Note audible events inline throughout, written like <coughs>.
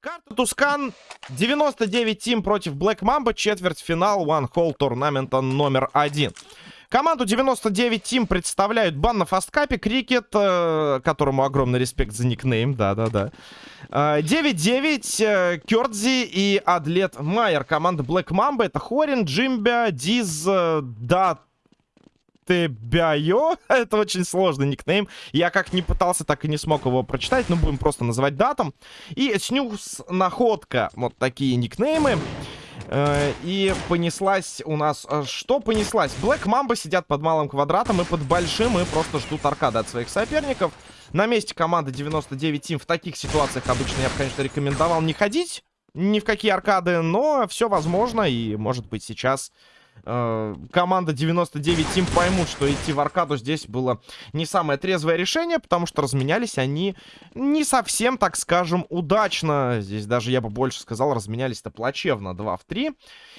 Карта Tuscan 99 Team против Black Mamba, четвертьфинал One Hole tournament а номер один. Команду 99 Team представляют Бан на фасткапе, Крикет, э, которому огромный респект за никнейм, да-да-да. 9-9, э, Кёрдзи и Адлет Майер. Команда Black Mamba это Хорин, Джимбя, Диз, э, Дат, Тебяйо. <laughs> Это очень сложный никнейм. Я как не пытался, так и не смог его прочитать. Но будем просто называть датом. И Снюс Находка. Вот такие никнеймы. Э, и понеслась у нас... Э, что понеслась? Блэк Мамба сидят под малым квадратом и под большим, и просто ждут аркады от своих соперников. На месте команды 99 Тим в таких ситуациях обычно я бы, конечно, рекомендовал не ходить ни в какие аркады, но все возможно, и, может быть, сейчас э, команда 99 Тим поймут, что идти в аркаду здесь было не самое трезвое решение, потому что разменялись они не совсем, так скажем, удачно. Здесь даже, я бы больше сказал, разменялись-то плачевно. 2 в 3.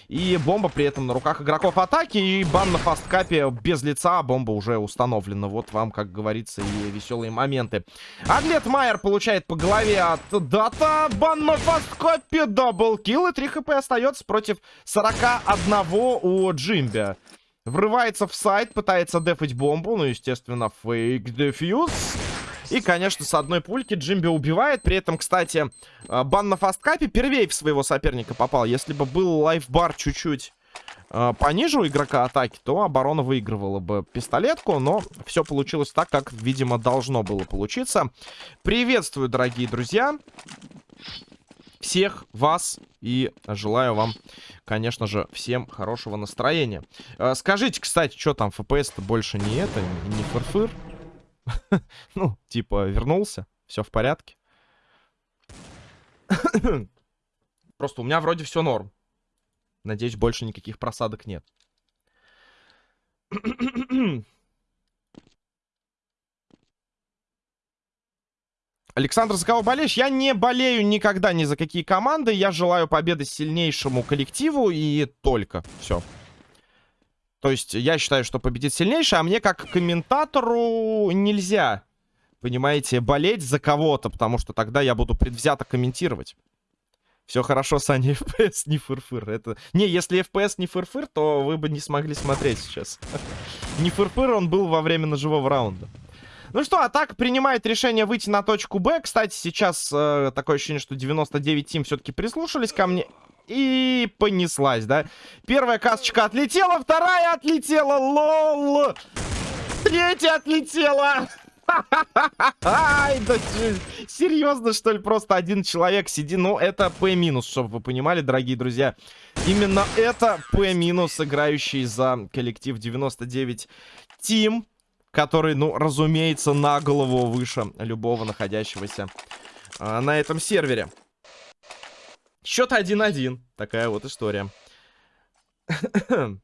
И бомба при этом на руках игроков атаки. И бан на фасткапе без лица. Бомба уже установлена. Вот вам, как говорится, и веселые моменты. Адлет Майер получает по голове от Дата. Бан на фасткапе. Даблкил. И 3 хп остается против 41 у Джимбя. Врывается в сайт, пытается дефать бомбу. Ну, естественно, фейк дефьюз. И, конечно, с одной пульки Джимби убивает. При этом, кстати, э, бан на фасткапе первей в своего соперника попал. Если бы был лайфбар чуть-чуть э, пониже у игрока атаки, то оборона выигрывала бы пистолетку. Но все получилось так, как, видимо, должно было получиться. Приветствую, дорогие друзья. Всех вас и желаю вам, конечно же, всем хорошего настроения. Э, скажите, кстати, что там, FPS-то больше не это, не фырфыр? -фыр? <laughs> ну, типа, вернулся, все в порядке. <coughs> Просто у меня вроде все норм. Надеюсь, больше никаких просадок нет. <coughs> Александр, за кого болеешь? Я не болею никогда ни за какие команды. Я желаю победы сильнейшему коллективу и только. Все. То есть я считаю, что победит сильнейший, а мне как комментатору нельзя, понимаете, болеть за кого-то, потому что тогда я буду предвзято комментировать. Все хорошо, Саня, <laughs> FPS не фырфыр. Это... Не, если FPS не фырфыр, то вы бы не смогли смотреть сейчас. <laughs> Не фырфыр он был во время ножевого раунда. Ну что, атака принимает решение выйти на точку Б. Кстати, сейчас э, такое ощущение, что 99 Team все-таки прислушались ко мне. И понеслась, да? Первая касочка отлетела, вторая отлетела, lol! Третья отлетела! Ай, да серьезно, что ли? Просто один человек сидит. Ну, это П минус, чтобы вы понимали, дорогие друзья. Именно это П минус, играющий за коллектив 99 Тим, который, ну, разумеется, на голову выше любого находящегося а, на этом сервере. Счет 1-1. Такая вот история. <coughs>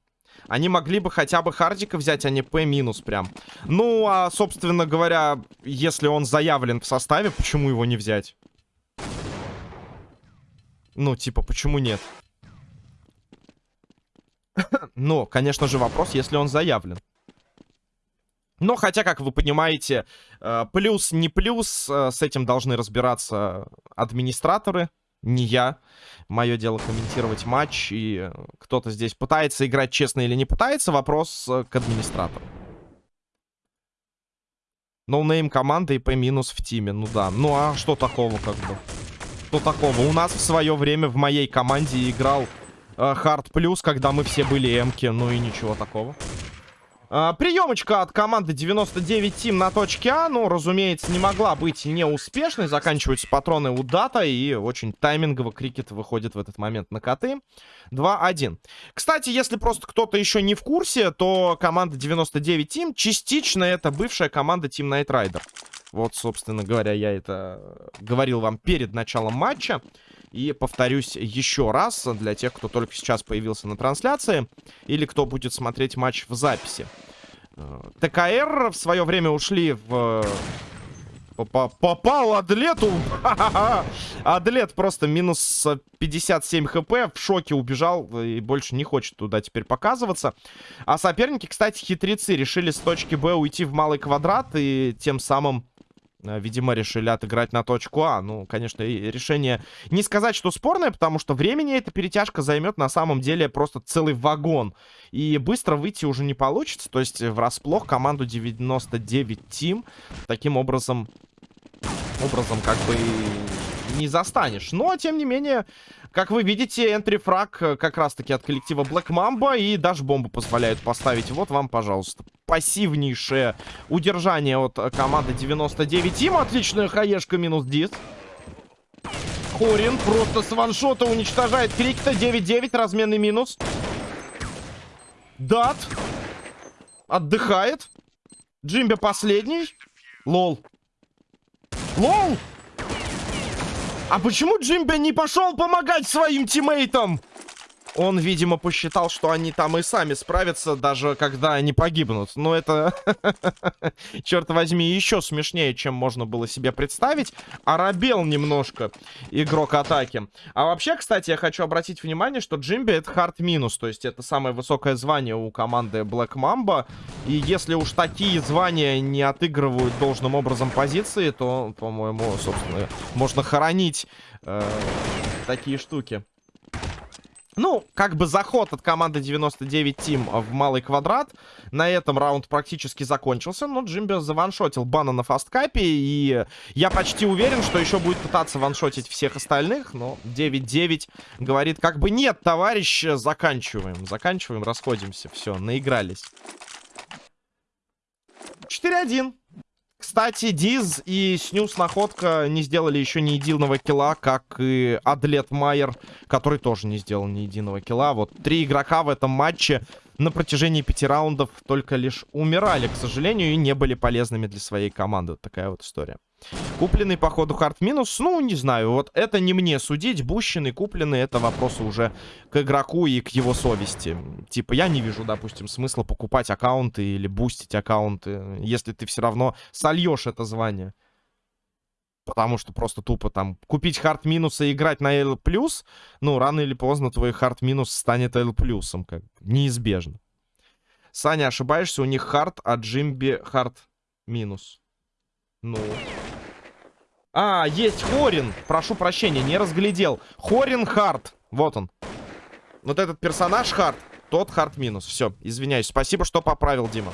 Они могли бы хотя бы Хардика взять, а не П минус прям. Ну, а, собственно говоря, если он заявлен в составе, почему его не взять? Ну, типа, почему нет? <coughs> ну, конечно же, вопрос, если он заявлен. Но хотя, как вы понимаете, э, плюс не плюс, э, с этим должны разбираться администраторы не я. Мое дело комментировать матч. И кто-то здесь пытается играть честно или не пытается. Вопрос э, к администратору. Noname команда и минус в team е. Ну да. Ну а что такого как бы? Что такого? У нас в свое время в моей команде играл Хард э, Плюс, когда мы все были эмки. Ну и ничего такого. А, приемочка от команды 99 Тим на точке А, ну, разумеется, не могла быть неуспешной. Заканчиваются патроны у Дата, и очень таймингово Крикет выходит в этот момент на коты. 2-1. Кстати, если просто кто-то еще не в курсе, то команда 99 Тим частично это бывшая команда Team Night Rider. Вот, собственно говоря, я это говорил вам перед началом матча. И повторюсь еще раз для тех, кто только сейчас появился на трансляции или кто будет смотреть матч в записи. Э, ТКР в свое время ушли в... Попал Адлету. <laughs> Адлет просто минус 57 хп. В шоке убежал и больше не хочет туда теперь показываться. А соперники, кстати, хитрецы. Решили с точки Б уйти в малый квадрат и тем самым Э, видимо, решили отыграть на точку А. Ну, конечно, решение не сказать, что спорное, потому что времени эта перетяжка займет на самом деле просто целый вагон. И быстро выйти уже не получится. То есть врасплох команду 99 Team таким образом, образом как бы не застанешь. Но, тем не менее, как вы видите, энтри-фраг э, как раз-таки от коллектива Black Mamba и даже бомбу позволяют поставить. Вот вам, пожалуйста, пассивнейшее удержание от э, команды 99. Им отличная хаешка минус дис. Хорин просто с ваншота уничтожает Крикта. 9-9, разменный минус. Дат. Отдыхает. Джимби последний. Лол. Лол! А почему Джимби не пошел помогать своим тиммейтам? Он, видимо, посчитал, что они там и сами справятся, даже когда они погибнут. Но это, <laughs> черт возьми, еще смешнее, чем можно было себе представить. Оробел немножко игрок атаки. А вообще, кстати, я хочу обратить внимание, что Джимби это хард минус. То есть это самое высокое звание у команды Black Mamba. И если уж такие звания не отыгрывают должным образом позиции, то, по-моему, собственно, можно хоронить э, такие штуки. Ну, как бы заход от команды 99 Team в малый квадрат. На этом раунд практически закончился, но Джимби заваншотил бана на фасткапе. И я почти уверен, что еще будет пытаться ваншотить всех остальных. Но 9-9 говорит как бы нет, товарищ, заканчиваем. Заканчиваем, расходимся. Все, наигрались. 4-1. Кстати, Диз и Снюс Находка не сделали еще ни единого килла, как и Адлет Майер, который тоже не сделал ни единого килла. Вот три игрока в этом матче на протяжении пяти раундов только лишь умирали, к сожалению, и не были полезными для своей команды. Вот такая вот история. Купленный, походу, хард минус. Ну, не знаю, вот это не мне судить. Бущенный, купленный, это вопросы уже к игроку и к его совести. Типа, я не вижу, допустим, смысла покупать аккаунты или бустить аккаунты, если ты все равно сольешь это звание. Потому что просто тупо там купить хард минуса и играть на L+, ну, рано или поздно твой hard минус станет L+, как неизбежно. Саня, ошибаешься, у них hard, а Джимби hard минус. Ну... А, есть Хорин. Прошу прощения, не разглядел. Хорин hard. Вот он. Вот этот персонаж hard. Тот hard минус. Все, извиняюсь. Спасибо, что поправил, Дима.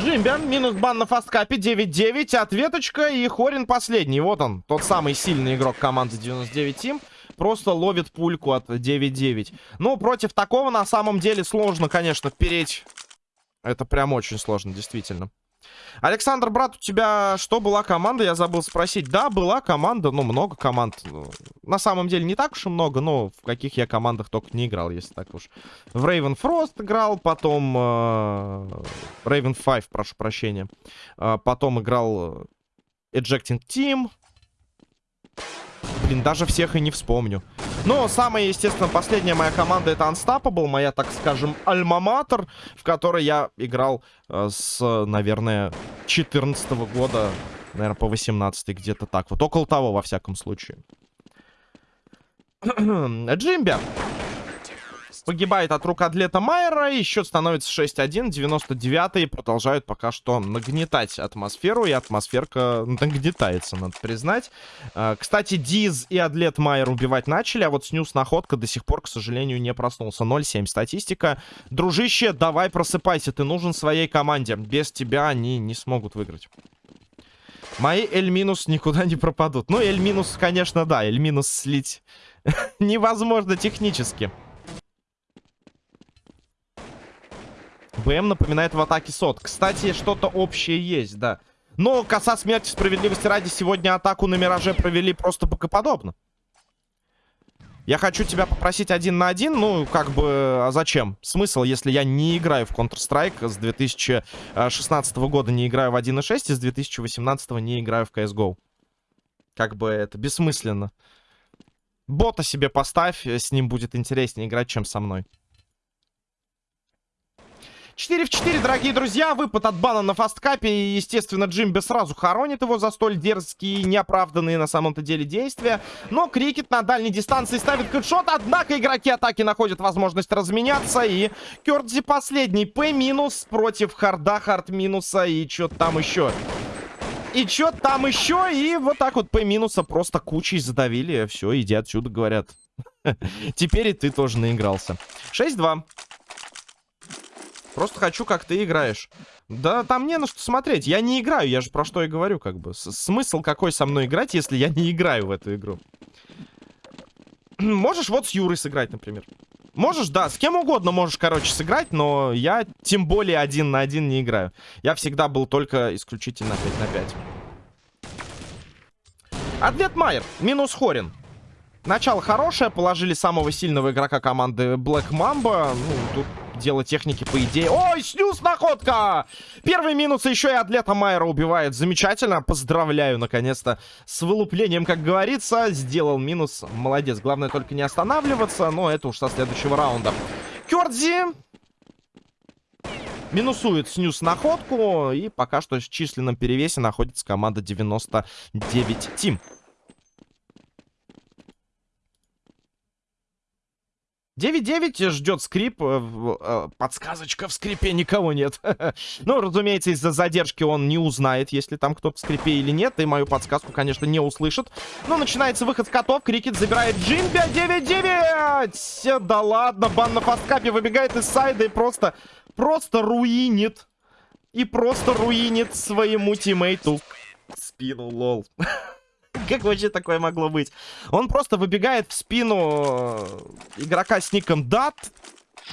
Джимбиан, минус бан на фасткапе, 9-9, ответочка и Хорин последний. Вот он, тот самый сильный игрок команды 99 Team. Просто ловит пульку от 9-9. Ну, против такого на самом деле сложно, конечно, переть. Это прям очень сложно, действительно. Александр, брат, у тебя что, была команда? Я забыл спросить. Да, была команда, ну, много команд. Ну, на самом деле, не так уж и много, но в каких я командах только не играл, если так уж. В Raven Frost играл, потом... Э, Raven 5, прошу прощения. Э, потом играл Ejecting Team. Блин, даже всех и не вспомню. Но самая, естественно, последняя моя команда это Unstoppable, моя, так скажем, альма-матер, в которой я играл э, с, наверное, 14 -го года, наверное, по 18 где-то так. Вот около того, во всяком случае. <clears throat> Джимби. Погибает от рук атлета Майера. И счет становится 6-1. 99-й продолжают пока что нагнетать атмосферу. И атмосферка нагнетается, надо признать. А, кстати, Диз и атлет Майер убивать начали. А вот Снюс Находка до сих пор, к сожалению, не проснулся. 0-7 статистика. Дружище, давай просыпайся. Ты нужен своей команде. Без тебя они не смогут выиграть. Мои L- никуда не пропадут. Ну, L-, конечно, да. L- слить <laughs> невозможно технически. БМ напоминает в атаке сот. Кстати, что-то общее есть, да. Но коса смерти справедливости ради сегодня атаку на Мираже провели просто богоподобно. Я хочу тебя попросить один на один. Ну, как бы, а зачем? Смысл, если я не играю в Counter-Strike с 2016 года, не играю в 1.6 и с 2018 не играю в CSGO. Как бы это бессмысленно. Бота себе поставь, с ним будет интереснее играть, чем со мной. 4 в 4, дорогие друзья. Выпад от бана на фасткапе. И, естественно, Джимби сразу хоронит его за столь дерзкие, неоправданные на самом-то деле действия. Но Крикет на дальней дистанции ставит headshot. Однако игроки атаки находят возможность разменяться. И Кёрдзи последний. П минус против hard а, hard минуса. И что там еще? И что там еще? И вот так вот П минуса просто кучей задавили. Все, иди отсюда, говорят. <laughs> Теперь и ты тоже наигрался. 6-2. Просто хочу, как ты играешь. Да там не на что смотреть. Я не играю, я же про что и говорю, как бы. С смысл какой со мной играть, если я не играю в эту игру? Можешь вот с Юрой сыграть, например. Можешь, да, с кем угодно можешь, короче, сыграть, но я тем более один на один не играю. Я всегда был только исключительно 5 на 5. Атлет Майер, минус Хорин. Начало хорошее, положили самого сильного игрока команды Black Mamba. Ну, тут дело техники, по идее. Ой, снюс находка! Первый минус еще и атлета Майера убивает. Замечательно. Поздравляю, наконец-то, с вылуплением, как говорится. Сделал минус. Молодец. Главное только не останавливаться, но это уж со следующего раунда. Кёрдзи минусует снюс находку. И пока что в численном перевесе находится команда 99 Тим. 9-9 ждет скрип. Э, э, подсказочка в скрипе никого нет. <laughs> ну, разумеется, из-за задержки он не узнает, если там кто-то в скрипе или нет. И мою подсказку, конечно, не услышит. Но начинается выход котов. Крикет забирает Джимби. 9-9! Да ладно, бан на фасткапе выбегает из сайда и просто, просто руинит. И просто руинит своему тиммейту спину, лол. <laughs> <laughs> Как вообще такое могло быть? Он просто выбегает в спину э, игрока с ником Дат.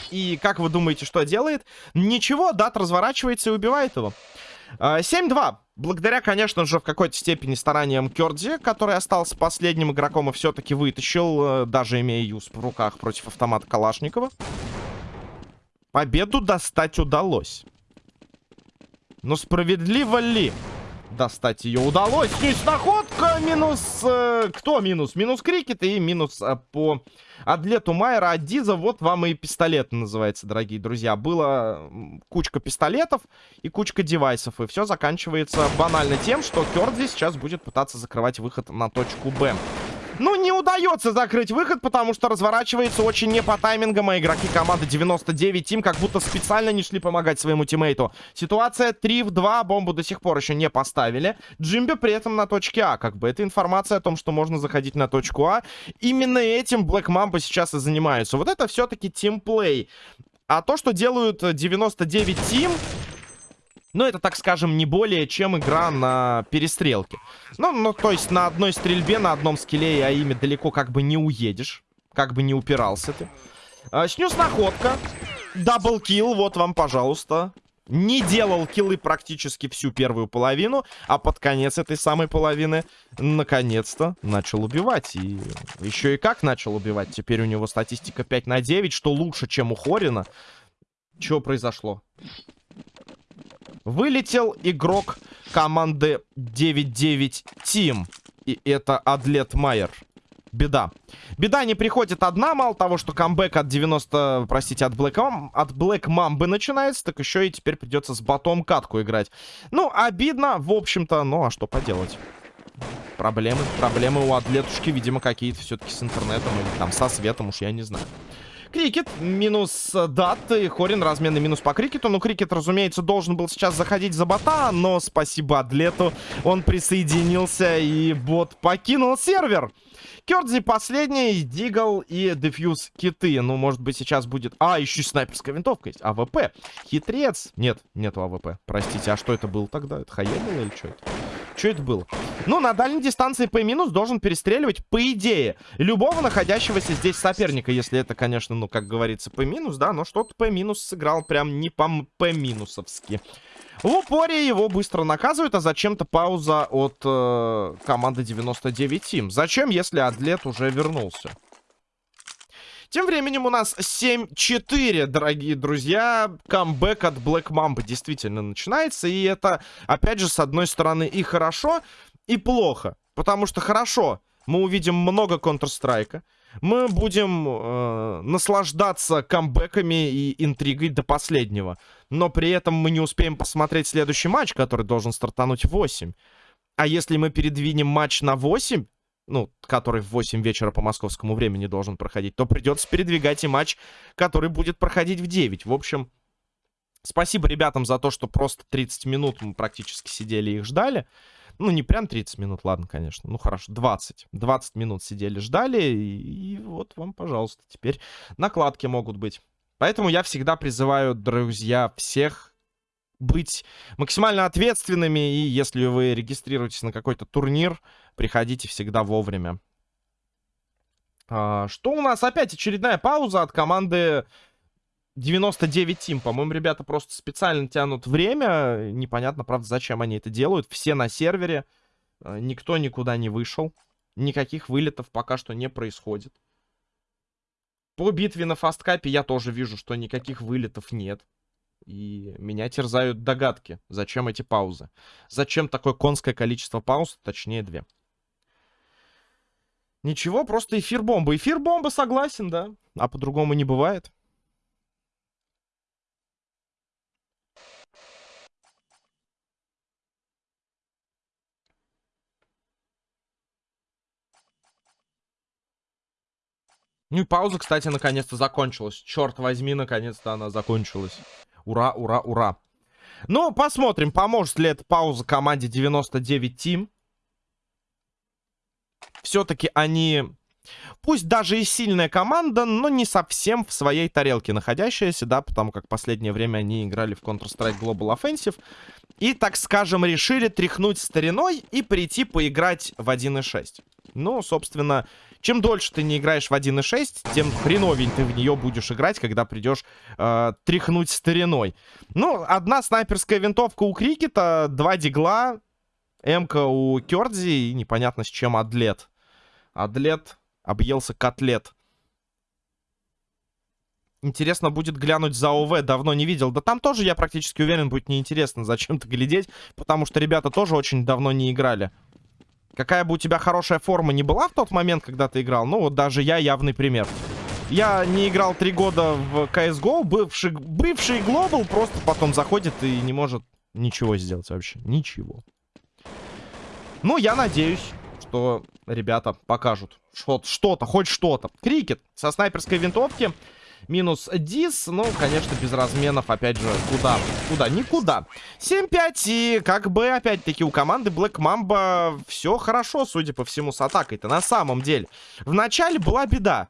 И как вы думаете, что делает? Ничего, Дат разворачивается и убивает его. 7-2. Э, Благодаря, конечно же, в какой-то степени стараниям Кёрдзи, который остался последним игроком и все-таки вытащил, э, даже имея юз в руках против автомата Калашникова. Победу достать удалось. Но справедливо ли? Достать ее удалось. Есть находка, минус... Э, кто минус? Минус Крикет и минус э, по атлету Майера от Диза. Вот вам и пистолет называется, дорогие друзья. Было кучка пистолетов и кучка девайсов. И все заканчивается банально тем, что Кёрдзи сейчас будет пытаться закрывать выход на точку Б. Ну, не удается закрыть выход, потому что разворачивается очень не по таймингам, а игроки команды 99 Тим как будто специально не шли помогать своему тиммейту. Ситуация 3 в 2, бомбу до сих пор еще не поставили. Джимби при этом на точке А, как бы. Это информация о том, что можно заходить на точку А. Именно этим Black Mamba сейчас и занимаются. Вот это все-таки тимплей. А то, что делают 99 Тим... Ну, это, так скажем, не более чем игра на перестрелке. Ну, ну, то есть на одной стрельбе, на одном скилле, а ими далеко как бы не уедешь. Как бы не упирался ты. А, снюс находка. Даблкил, вот вам, пожалуйста. Не делал киллы практически всю первую половину, а под конец этой самой половины наконец-то начал убивать. И еще и как начал убивать. Теперь у него статистика 5 на 9, что лучше, чем у Хорина. Что произошло? Вылетел игрок команды 9-9 Team. И это Адлет Майер. Беда. Беда не приходит одна, мало того, что камбэк от 90, простите, от Black, от Black Mamba начинается, так еще и теперь придется с ботом катку играть. Ну, обидно, в общем-то, ну а что поделать. Проблемы, проблемы у атлетушки, видимо, какие-то все-таки с интернетом или там со светом, уж я не знаю. Крикет минус дат. И Хорин разменный минус по Крикету. Ну, Крикет, разумеется, должен был сейчас заходить за бота. Но спасибо Адлету. Он присоединился и бот покинул сервер. Кёрдзи последний, Deagle и defuse kit ы. Ну, может быть, сейчас будет... А, еще и снайперская винтовка есть. АВП. Хитрец. Нет, нету АВП. Простите, а что это было тогда? Это Хаен было или что это? Что это было? Ну, на дальней дистанции П- должен перестреливать, по идее, любого находящегося здесь соперника. Если это, конечно, ну, как говорится, П-, да, но что-то П- сыграл прям не по П-минусовски. В упоре его быстро наказывают, а зачем-то пауза от э, команды 99 Team. Зачем, если Адлет уже вернулся? Тем временем у нас 7-4, дорогие друзья. Камбэк от Black Mamba действительно начинается. И это, опять же, с одной стороны и хорошо, и плохо. Потому что хорошо, мы увидим много Counter-Strike. Мы будем э, наслаждаться камбэками и интригой до последнего. но при этом мы не успеем посмотреть следующий матч, который должен стартануть в 8. А если мы передвинем матч на 8, ну, который в 8 вечера по московскому времени должен проходить, то придется передвигать и матч, который будет проходить в 9. В общем, спасибо ребятам за то, что просто 30 минут мы практически сидели и их ждали. Ну, не прям 30 минут, ладно, конечно. Ну, хорошо, 20. 20 минут сидели, ждали. И, и вот вам, пожалуйста, теперь накладки могут быть. Поэтому я всегда призываю, друзья, всех быть максимально ответственными. И если вы регистрируетесь на какой-то турнир, приходите всегда вовремя. А, что у нас? Опять очередная пауза от команды 99 Тим. По-моему, ребята просто специально тянут время. Непонятно, правда, зачем они это делают. Все на сервере. А, никто никуда не вышел. Никаких вылетов пока что не происходит. По битве на фасткапе я тоже вижу, что никаких вылетов нет. И меня терзают догадки, зачем эти паузы. Зачем такое конское количество пауз, точнее две. Ничего, просто эфир бомба. Эфир бомба, согласен, да. А по-другому не бывает. Ну и пауза, кстати, наконец-то закончилась. Черт возьми, наконец-то она закончилась. Ура, ура, ура. Ну, посмотрим, поможет ли эта пауза команде 99 Team. Все-таки они, пусть даже и сильная команда, но не совсем в своей тарелке находящаяся, да, потому как последнее время они играли в Counter-Strike Global Offensive. И, так скажем, решили тряхнуть стариной и прийти поиграть в 1.6. Ну, собственно, чем дольше ты не играешь в 1.6, тем хреновень ты в нее будешь играть, когда придешь э, тряхнуть стариной. Ну, одна снайперская винтовка у Крикета, два дигла, М-ка у Кёрдзи и непонятно с чем Адлет. Адлет объелся котлет. Интересно будет глянуть за ОВ, давно не видел. Да там тоже, я практически уверен, будет неинтересно <laughs> зачем-то глядеть, потому что ребята тоже очень давно не играли. Какая бы у тебя хорошая форма не была в тот момент, когда ты играл, ну вот даже я явный пример. Я не играл три года в CSGO, бывший, бывший Глобал просто потом заходит и не может ничего сделать вообще. Ничего. Ну, я надеюсь, что ребята покажут что-то, хоть что-то. Крикет со снайперской винтовки. Минус дис. Ну, конечно, без разменов, опять же, куда? Куда? Никуда. 7-5. И как бы, опять-таки, у команды Black Mamba все хорошо, судя по всему, с атакой-то. На самом деле. В начале была беда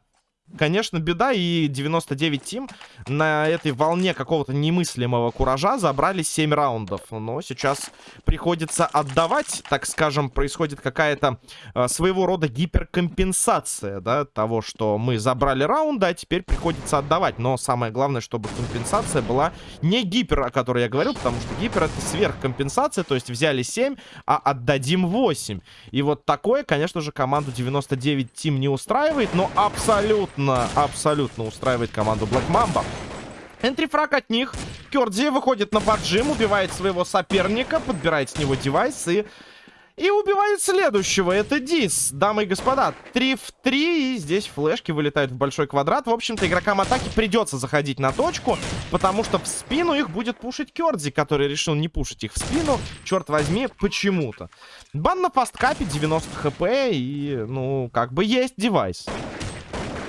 конечно, беда. И 99 Тим на этой волне какого-то немыслимого куража забрали 7 раундов. Но сейчас приходится отдавать, так скажем, происходит какая-то э, своего рода гиперкомпенсация, да, того, что мы забрали раунды, а теперь приходится отдавать. Но самое главное, чтобы компенсация была не гипер, о которой я говорю, потому что гипер это сверхкомпенсация, то есть взяли 7, а отдадим 8. И вот такое, конечно же, команду 99 Тим не устраивает, но абсолютно абсолютно, абсолютно устраивает команду Black Mamba. Энтрифраг от них. Кёрдзи выходит на поджим, убивает своего соперника, подбирает с него девайс и... И убивает следующего. Это Дис, дамы и господа. 3 в 3. И здесь флешки вылетают в большой квадрат. В общем-то, игрокам атаки придется заходить на точку. Потому что в спину их будет пушить Кёрдзи, который решил не пушить их в спину. Черт возьми, почему-то. Бан на фасткапе 90 хп. И, ну, как бы есть девайс.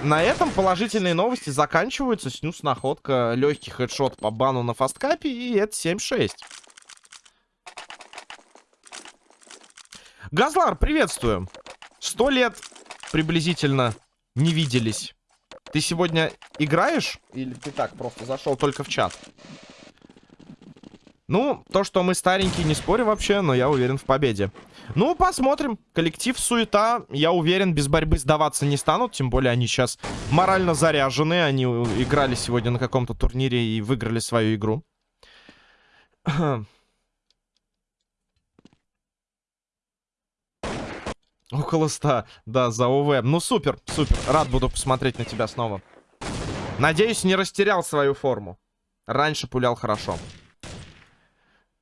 На этом положительные новости заканчиваются. Снюс находка, легкий хедшот по бану на фасткапе, и это 7-6. Газлар, приветствую. Сто лет приблизительно не виделись. Ты сегодня играешь? Или ты так просто зашел только в чат? Ну, то, что мы старенькие, не спорю вообще, но я уверен в победе. Ну, посмотрим. Коллектив суета, я уверен, без борьбы сдаваться не станут. Тем более они сейчас морально заряжены. Они играли сегодня на каком-то турнире и выиграли свою игру. <clears throat> Около 100. Да, за ОВ. Ну, супер, супер. Рад буду посмотреть на тебя снова. Надеюсь, не растерял свою форму. Раньше пулял хорошо.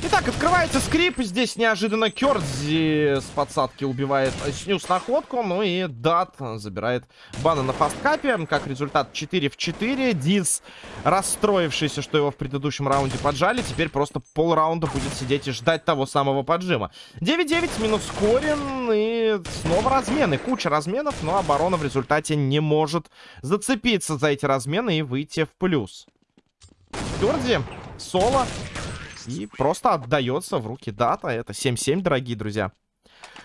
Итак, открывается скрип. Здесь неожиданно Кёрдзи с подсадки убивает снюс находку. Ну и Дат забирает бана на фасткапе. Как результат 4 в 4. Диз, расстроившийся, что его в предыдущем раунде поджали, теперь просто полраунда будет сидеть и ждать того самого поджима. 9-9 минус Корин. И снова размены. Куча разменов, но оборона в результате не может зацепиться за эти размены и выйти в плюс. Кёрдзи, соло. И просто отдается в руки дата. Это 7-7, дорогие друзья.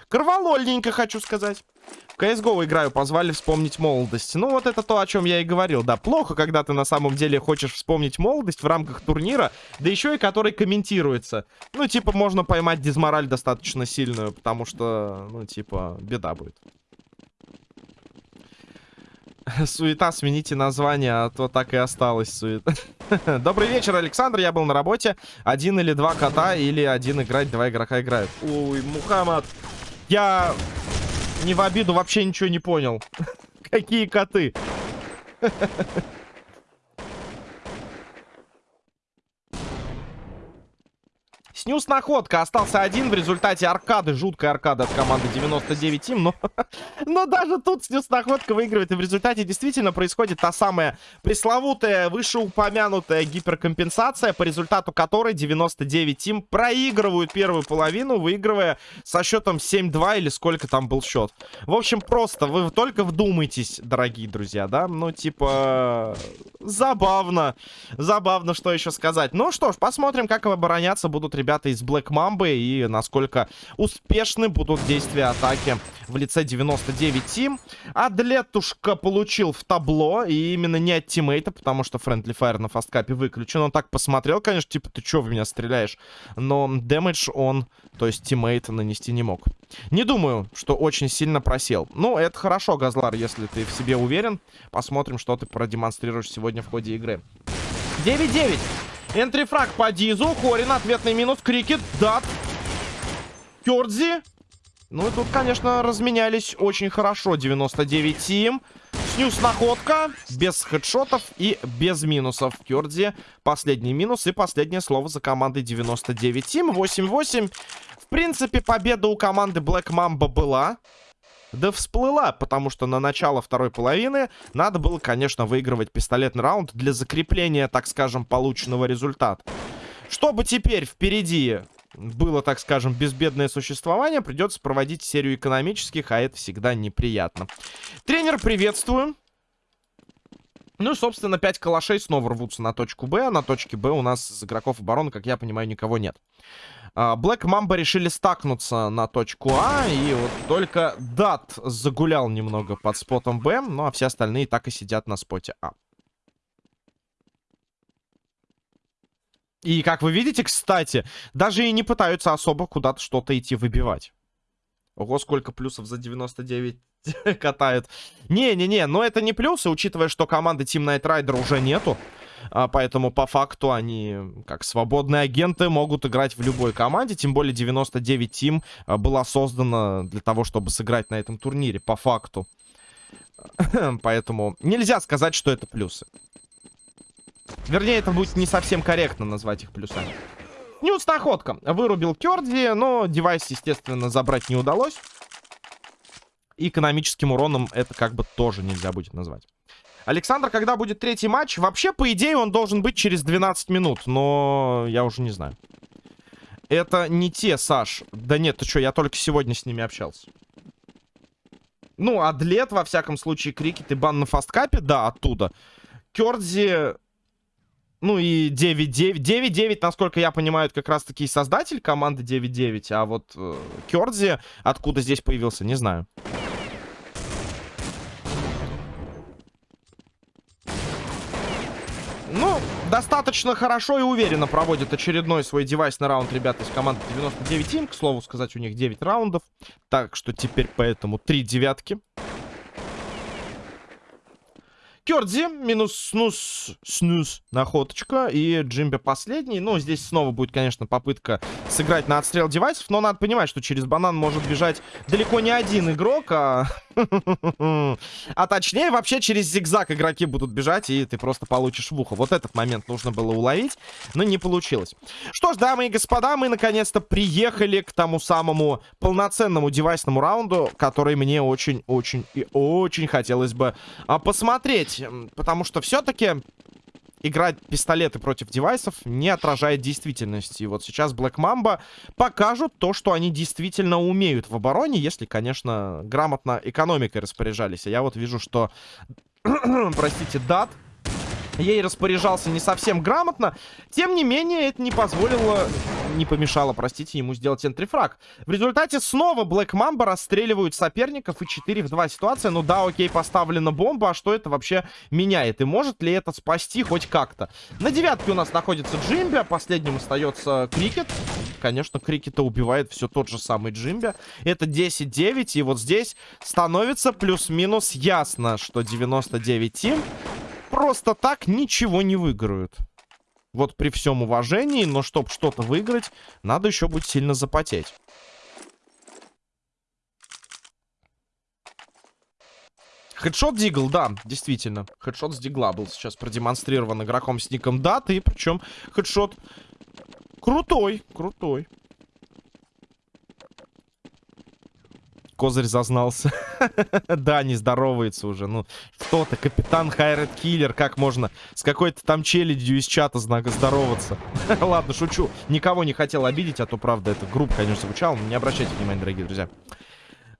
Кроволольненько, хочу сказать. В CSGO играю, позвали вспомнить молодость. Ну, вот это то, о чем я и говорил. Да, плохо, когда ты на самом деле хочешь вспомнить молодость в рамках турнира, да еще и который комментируется. Ну, типа, можно поймать дизмораль достаточно сильную, потому что, ну, типа, беда будет. <laughs> Суета, смените название, а то так и осталось суета. <laughs> Добрый вечер, Александр. Я был на работе. Один или два кота, или один играть, два игрока играют. Ой, Мухаммад. Я не в обиду вообще ничего не понял. <laughs> Какие коты? Снюс находка. Остался один в результате аркады. Жуткая аркада от команды 99 Team. Но, <laughs> но даже тут снюс находка выигрывает. И в результате действительно происходит та самая пресловутая, вышеупомянутая гиперкомпенсация, по результату которой 99 Team проигрывают первую половину, выигрывая со счетом 7-2 или сколько там был счет. В общем, просто вы только вдумайтесь, дорогие друзья, да? Ну, типа, забавно. Забавно, что еще сказать. Ну что ж, посмотрим, как обороняться будут ребята ребята из Black Mamba и насколько успешны будут действия атаки в лице 99 Team. Адлетушка получил в табло, и именно не от тиммейта, потому что Friendly Fire на фасткапе выключен. Он так посмотрел, конечно, типа, ты чё в меня стреляешь? Но damage он, то есть тиммейт, нанести не мог. Не думаю, что очень сильно просел. Ну, это хорошо, Газлар, если ты в себе уверен. Посмотрим, что ты продемонстрируешь сегодня в ходе игры. 9-9. Энтрифраг по Дизу. Хорин, ответный минус. Крикет, Дат. Кёрдзи. Ну и тут, конечно, разменялись очень хорошо. 99 Тим. Снюс находка. Без хедшотов и без минусов. Кёрдзи последний минус. И последнее слово за командой 99 Тим. 8-8. В принципе, победа у команды Black Mamba была да всплыла, потому что на начало второй половины надо было, конечно, выигрывать пистолетный раунд для закрепления, так скажем, полученного результата. Чтобы теперь впереди было, так скажем, безбедное существование, придется проводить серию экономических, а это всегда неприятно. Тренер, приветствую. Ну и, собственно, 5 калашей снова рвутся на точку Б. А на точке Б у нас из игроков обороны, как я понимаю, никого нет. Black Mamba решили стакнуться на точку А. И вот только Дат загулял немного под спотом Б. Ну а все остальные так и сидят на споте А. И, как вы видите, кстати, даже и не пытаются особо куда-то что-то идти выбивать. Ого, сколько плюсов за 99 <laughs> катают. Не-не-не, но это не плюсы, учитывая, что команды Team Night Rider уже нету. А, поэтому по факту они, как свободные агенты, могут играть в любой команде. Тем более 99 Team а, была создана для того, чтобы сыграть на этом турнире, по факту. <clears throat> Поэтому нельзя сказать, что это плюсы. Вернее, это будет не совсем корректно назвать их плюсами. Ньюс находка. Вырубил Керди, но девайс, естественно, забрать не удалось. Экономическим уроном это как бы тоже нельзя будет назвать. Александр, когда будет третий матч? Вообще, по идее, он должен быть через 12 минут, но я уже не знаю. Это не те, Саш. Да нет, ты что, я только сегодня с ними общался. Ну, Адлет, во всяком случае, Крикет и бан на фасткапе, да, оттуда. Кёрдзи, ну и 9-9. 9-9, насколько я понимаю, как раз-таки создатель команды 9-9. А вот э, Кёрдзи, откуда здесь появился, не знаю. Ну, достаточно хорошо и уверенно проводит очередной свой девайсный раунд ребята из команды 99 Team. К слову сказать, у них 9 раундов. Так что теперь поэтому 3 девятки. Кёрдзи минус снус, снус, находочка. И Джимби последний. Ну, здесь снова будет, конечно, попытка сыграть на отстрел девайсов. Но надо понимать, что через банан может бежать далеко не один игрок, а... <laughs> а точнее, вообще через зигзаг игроки будут бежать, и ты просто получишь в ухо. Вот этот момент нужно было уловить, но не получилось. Что ж, дамы и господа, мы наконец-то приехали к тому самому полноценному девайсному раунду, который мне очень-очень и очень хотелось бы а, посмотреть. Потому что все-таки играть пистолеты против девайсов не отражает действительности. И вот сейчас Black Mamba покажут то, что они действительно умеют в обороне, если, конечно, грамотно экономикой распоряжались. А я вот вижу, что, <clears throat> простите, дат ей распоряжался не совсем грамотно. Тем не менее, это не позволило, не помешало, простите, ему сделать энтрифраг. В результате снова Black Mamba расстреливают соперников и 4 в 2 ситуация. Ну да, окей, поставлена бомба, а что это вообще меняет? И может ли это спасти хоть как-то? На девятке у нас находится Джимби, а последним остается Крикет. Конечно, Крикета убивает все тот же самый Джимби. Это 10-9, и вот здесь становится плюс-минус ясно, что 99 тим просто так ничего не выиграют. Вот при всем уважении, но чтобы что-то выиграть, надо еще будет сильно запотеть. Хедшот Дигл, да, действительно. Хедшот с Дигла был сейчас продемонстрирован игроком с ником Дат. И причем хедшот крутой, крутой. Козырь зазнался. <laughs> да, не здоровается уже. Ну, что-то, капитан Хайред Киллер, как можно с какой-то там челядью из чата знака здороваться? <laughs> Ладно, шучу. Никого не хотел обидеть, а то, правда, это группа, конечно, звучало. Не обращайте внимания, дорогие друзья.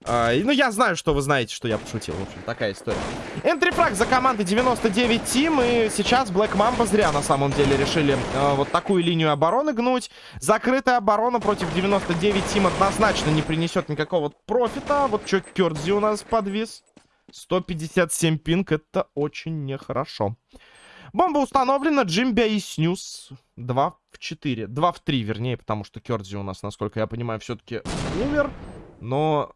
А, ну, я знаю, что вы знаете, что я пошутил. В общем, такая история. Энтрифраг за командой 99 Тим. И сейчас Black Mamba зря, на самом деле, решили э, вот такую линию обороны гнуть. Закрытая оборона против 99 Тим однозначно не принесет никакого профита. Вот что Кёрдзи у нас подвис. 157 пинг. Это очень нехорошо. Бомба установлена. Джимбя и Снюс. 2 в 4. 2 в 3, вернее, потому что Кёрдзи у нас, насколько я понимаю, все-таки умер. Но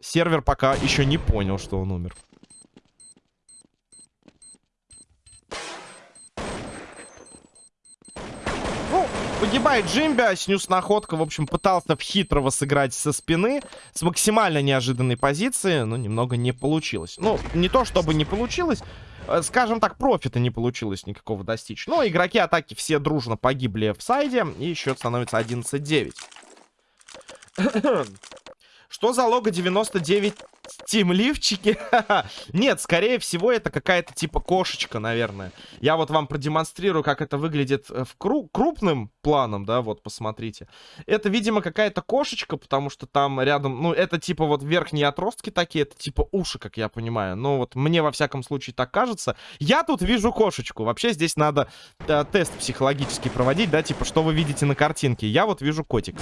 сервер пока еще не понял, что он умер. Ну, погибает Джимби, снюс находка, в общем, пытался в хитрого сыграть со спины, с максимально неожиданной позиции, но немного не получилось. Ну, не то чтобы не получилось, э, скажем так, профита не получилось никакого достичь. Но игроки атаки все дружно погибли в сайде, и счет становится 11-9. Что за лого 99 тимливчики? <laughs> Нет, скорее всего, это какая-то типа кошечка, наверное. Я вот вам продемонстрирую, как это выглядит э, в кру крупным планом, да, вот, посмотрите. Это, видимо, какая-то кошечка, потому что там рядом, ну, это типа вот верхние отростки такие, это типа уши, как я понимаю. Ну, вот мне, во всяком случае, так кажется. Я тут вижу кошечку. Вообще здесь надо да, тест психологический проводить, да, типа, что вы видите на картинке. Я вот вижу котика.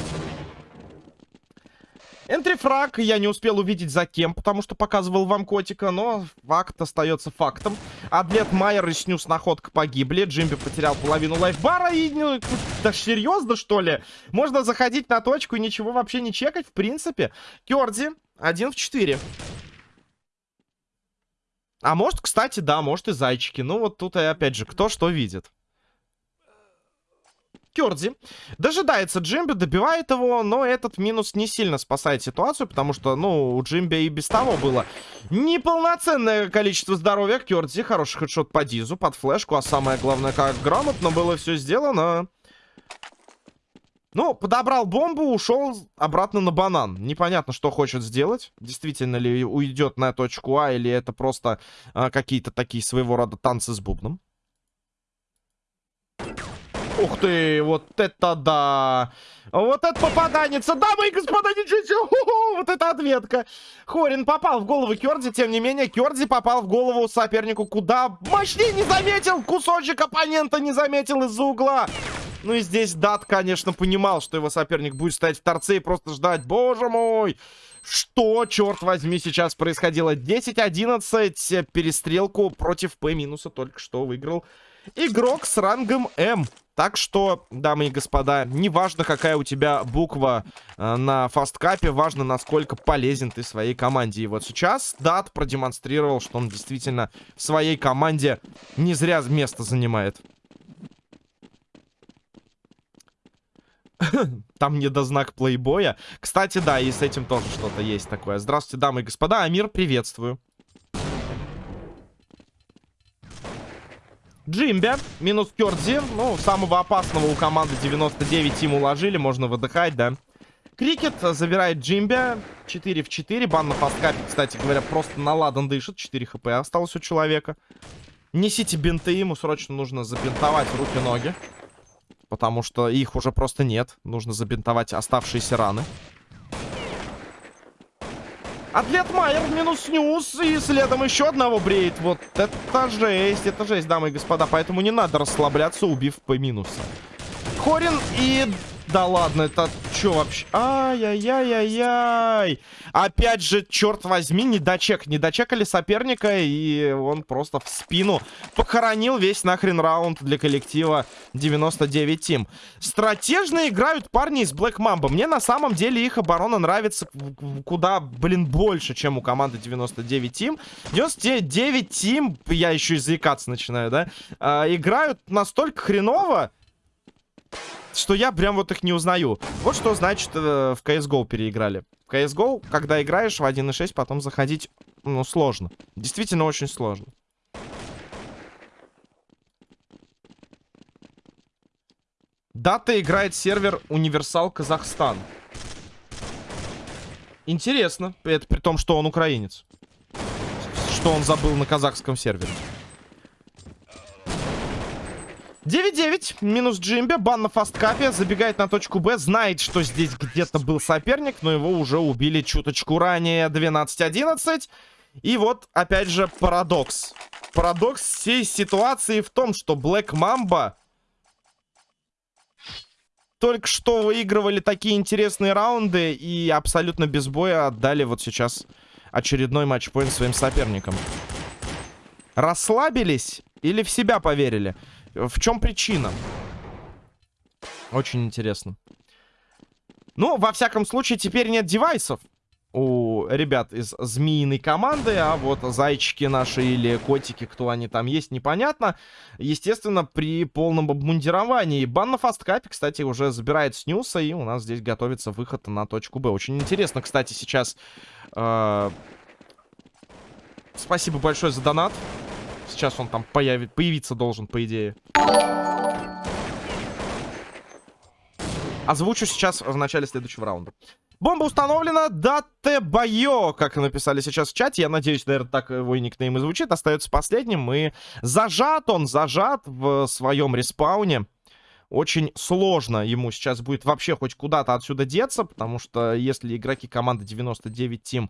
Энтрифраг я не успел увидеть за кем, потому что показывал вам котика, но факт остается фактом. Адлет Майер и Снюс находка погибли. Джимби потерял половину лайфбара и... Ну, да серьезно, что ли? Можно заходить на точку и ничего вообще не чекать, в принципе. Кёрди, один в 4. А может, кстати, да, может и зайчики. Ну вот тут и опять же, кто что видит. Кёрдзи. Дожидается Джимби, добивает его, но этот минус не сильно спасает ситуацию, потому что, ну, у Джимби и без того было неполноценное количество здоровья. Кёрдзи, хороший хедшот по дизу, под флешку, а самое главное, как грамотно было все сделано. Ну, подобрал бомбу, ушел обратно на банан. Непонятно, что хочет сделать. Действительно ли уйдет на точку А, или это просто а, какие-то такие своего рода танцы с бубном. Ух ты, вот это да! Вот это попаданец! Дамы и господа, ничего себе! вот это ответка! Хорин попал в голову Кёрдзи, тем не менее, Кёрдзи попал в голову сопернику куда мощнее не заметил! Кусочек оппонента не заметил из-за угла! Ну и здесь Дат, конечно, понимал, что его соперник будет стоять в торце и просто ждать. Боже мой! Что, черт возьми, сейчас происходило? 10-11 перестрелку против П минуса только что выиграл игрок с рангом М. Так что, дамы и господа, неважно, какая у тебя буква э, на фасткапе, важно, насколько полезен ты своей команде. И вот сейчас Дат продемонстрировал, что он действительно в своей команде не зря место занимает. <laughs> Там недознак плейбоя. Кстати, да, и с этим тоже что-то есть такое. Здравствуйте, дамы и господа. Амир, приветствую. Джимбя, минус Кёрдзи. Ну, самого опасного у команды 99 им уложили, можно выдыхать, да. Крикет забирает Джимбя. 4 в 4. Бан на фасткапе, кстати говоря, просто наладан дышит. 4 хп осталось у человека. Несите бинты, ему срочно нужно забинтовать руки-ноги. Потому что их уже просто нет. Нужно забинтовать оставшиеся раны. Атлет Майер минус снюс. И следом еще одного бреет. Вот это жесть. Это жесть, дамы и господа. Поэтому не надо расслабляться, убив по минусу. Хорин и да ладно, это что вообще? Ай-яй-яй-яй-яй. Опять же, черт возьми, не дочек. Не дочекали соперника, и он просто в спину похоронил весь нахрен раунд для коллектива 99 Тим. Стратежно играют парни из Black Mamba. Мне на самом деле их оборона нравится куда, блин, больше, чем у команды 99 Тим. 99 Тим, я еще и заикаться начинаю, да, а, играют настолько хреново, что я прям вот их не узнаю. Вот что значит э, в CSGO переиграли. В CSGO, когда играешь в 1.6, потом заходить, ну, сложно. Действительно очень сложно. Дата играет сервер Универсал Казахстан. Интересно. Это при том, что он украинец. Что он забыл на казахском сервере. 9-9, минус Джимби, бан на фасткапе, забегает на точку Б, знает, что здесь где-то был соперник, но его уже убили чуточку ранее, 12-11. И вот, опять же, парадокс. Парадокс всей ситуации в том, что Black Mamba только что выигрывали такие интересные раунды и абсолютно без боя отдали вот сейчас очередной матчпоинт своим соперникам. Расслабились или в себя поверили? В чем причина? Очень интересно. Ну, во всяком случае, теперь нет девайсов у ребят из змеиной команды, а вот зайчики наши или котики, кто они там есть, непонятно. Естественно, при полном обмундировании. Бан на фасткапе, кстати, уже забирает снюса, и у нас здесь готовится выход на точку Б. Очень интересно, кстати, сейчас... Э... Спасибо большое за донат. Сейчас он там появит, появиться должен, по идее. Озвучу сейчас в начале следующего раунда. Бомба установлена. Дате Байо, как написали сейчас в чате. Я надеюсь, наверное, так его и никнейм и звучит. Остается последним. И зажат он, зажат в своем респауне очень сложно ему сейчас будет вообще хоть куда-то отсюда деться, потому что если игроки команды 99 Team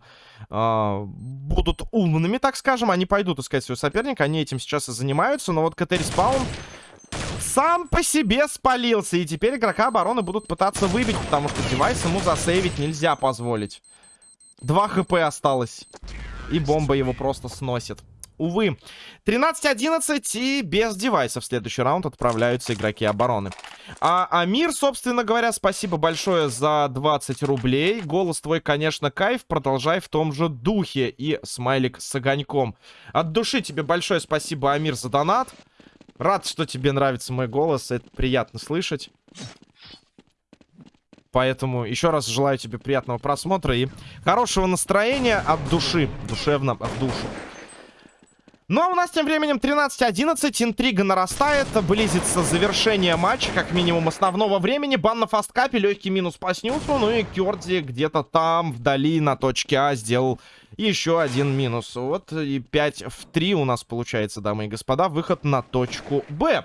э, будут умными, так скажем, они пойдут искать своего соперника, они этим сейчас и занимаются, но вот КТ Респаун сам по себе спалился, и теперь игрока обороны будут пытаться выбить, потому что девайс ему засейвить нельзя позволить. Два хп осталось, и бомба его просто сносит. Увы. 13-11 и без девайсов в следующий раунд отправляются игроки обороны. А Амир, собственно говоря, спасибо большое за 20 рублей. Голос твой, конечно, кайф. Продолжай в том же духе. И смайлик с огоньком. От души тебе большое спасибо, Амир, за донат. Рад, что тебе нравится мой голос. Это приятно слышать. Поэтому еще раз желаю тебе приятного просмотра и хорошего настроения от души. Душевно, в душу. Ну а у нас тем временем 13-11, интрига нарастает, близится завершение матча, как минимум основного времени. Бан на фасткапе, легкий минус по снюсу, ну и Кёрди где-то там, вдали, на точке А, сделал еще один минус. Вот и 5 в 3 у нас получается, дамы и господа, выход на точку Б.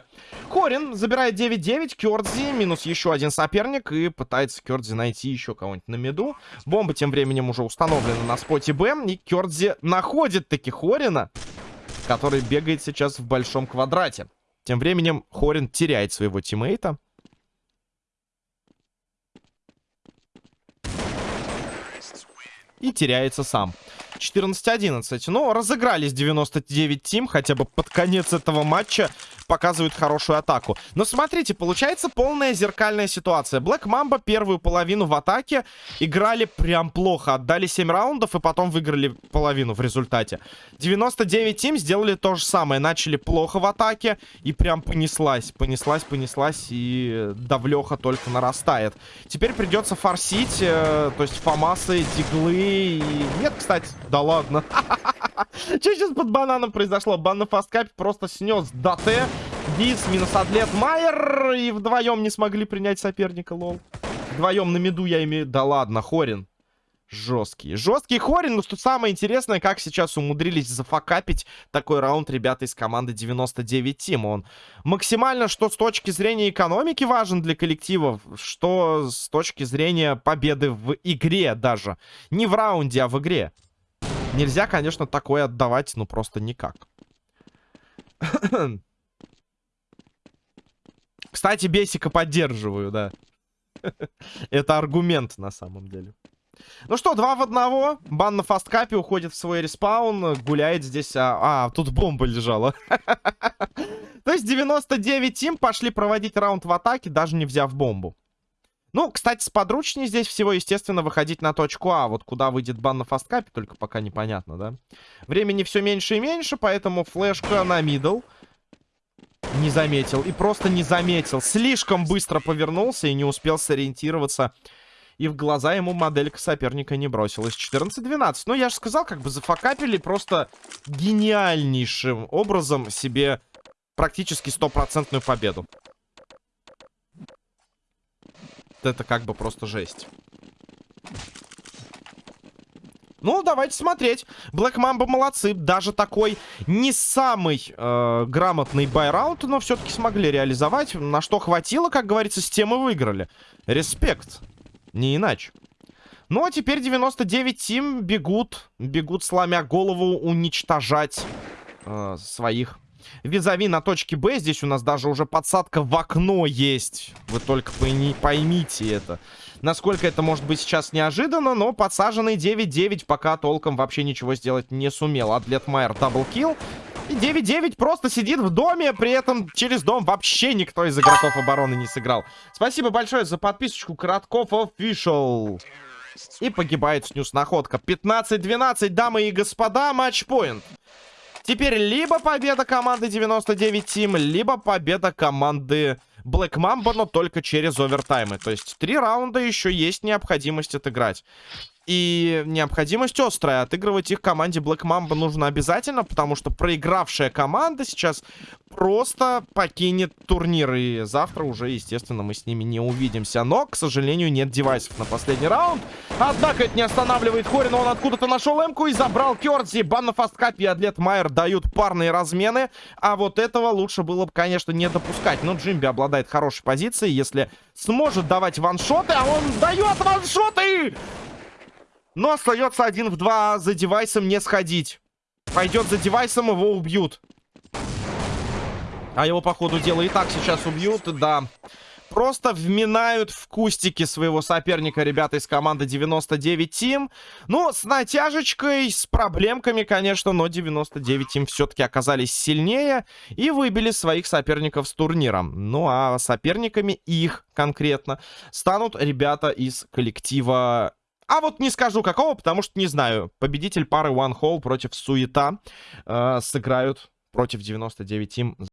Корин забирает 9-9, Кёрдзи, минус еще один соперник, и пытается Кёрдзи найти еще кого-нибудь на меду. Бомба тем временем уже установлена на споте Б, и Кёрдзи находит таки Хорина который бегает сейчас в большом квадрате. Тем временем Хорин теряет своего тиммейта. И теряется сам. 14-11. Ну, разыгрались 99 тим, хотя бы под конец этого матча показывают хорошую атаку. Но смотрите, получается полная зеркальная ситуация. Black Mamba первую половину в атаке играли прям плохо. Отдали 7 раундов и потом выиграли половину в результате. 99 тим сделали то же самое. Начали плохо в атаке и прям понеслась. Понеслась, понеслась и давлеха только нарастает. Теперь придется форсить, э, то есть фамасы, диглы и... Нет, кстати, да ладно. <laughs> Что сейчас под бананом произошло? Бан на фасткапе просто снес ДТ. Диц минус атлет Майер. И вдвоем не смогли принять соперника, лол. Вдвоем на меду я имею... Да ладно, Хорин. Жесткий. Жесткий Хорин. Но что самое интересное, как сейчас умудрились зафакапить такой раунд ребята из команды 99 Team. Он максимально, что с точки зрения экономики важен для коллективов, что с точки зрения победы в игре даже. Не в раунде, а в игре. Нельзя, конечно, такое отдавать, ну просто никак. <clears throat> Кстати, Бесика поддерживаю, да. <laughs> Это аргумент на самом деле. Ну что, два в одного. Бан на фасткапе уходит в свой респаун. Гуляет здесь... А, а тут бомба лежала. <laughs> То есть 99 Team пошли проводить раунд в атаке, даже не взяв бомбу. Ну, кстати, сподручнее здесь всего, естественно, выходить на точку А. Вот куда выйдет бан на фасткапе, только пока непонятно, да? Времени все меньше и меньше, поэтому флешка на мидл. Не заметил. И просто не заметил. Слишком быстро повернулся и не успел сориентироваться и в глаза ему моделька соперника не бросилась. 14-12. Ну, я же сказал, как бы зафакапили просто гениальнейшим образом себе практически стопроцентную победу. Это как бы просто жесть. Ну, давайте смотреть. Black Mamba молодцы. Даже такой не самый э, грамотный buy round, но все-таки смогли реализовать. На что хватило, как говорится, с тем и выиграли. Респект. Не иначе. Ну, а теперь 99 Team бегут. Бегут, сломя голову, уничтожать э, своих визави на точке Б. Здесь у нас даже уже подсадка в окно есть. Вы только пойми, поймите это. Насколько это может быть сейчас неожиданно, но подсаженный 9-9 пока толком вообще ничего сделать не сумел. Атлет Майер double kill. И 9-9 просто сидит в доме, при этом через дом вообще никто из игроков обороны не сыграл. Спасибо большое за подписочку, Коротков Official. И погибает снюс находка. 15-12, дамы и господа, match point. Теперь либо победа команды 99 Team, либо победа команды Black Mamba, но только через овертаймы. То есть три раунда еще есть необходимость отыграть. И необходимость острая. Отыгрывать их команде Black Mamba нужно обязательно, потому что проигравшая команда сейчас просто покинет турнир. И завтра уже, естественно, мы с ними не увидимся. Но, к сожалению, нет девайсов на последний раунд. Однако это не останавливает Хорина. Он откуда-то нашел эмку и забрал Кердзи. Бан на фасткапе и Атлет Майер дают парные размены. А вот этого лучше было бы, конечно, не допускать. Но Джимби обладает хорошей позицией. Если сможет давать ваншоты, а он дает ваншоты! Но остается один в два за девайсом не сходить. Пойдет за девайсом, его убьют. А его, по ходу дела, и так сейчас убьют, да. Просто вминают в кустики своего соперника ребята из команды 99 Team. Ну, с натяжечкой, с проблемками, конечно, но 99 Team все-таки оказались сильнее и выбили своих соперников с турнира. Ну, а соперниками их конкретно станут ребята из коллектива а вот не скажу какого, потому что не знаю. Победитель пары One Hole против Суета э, сыграют против 99 Team.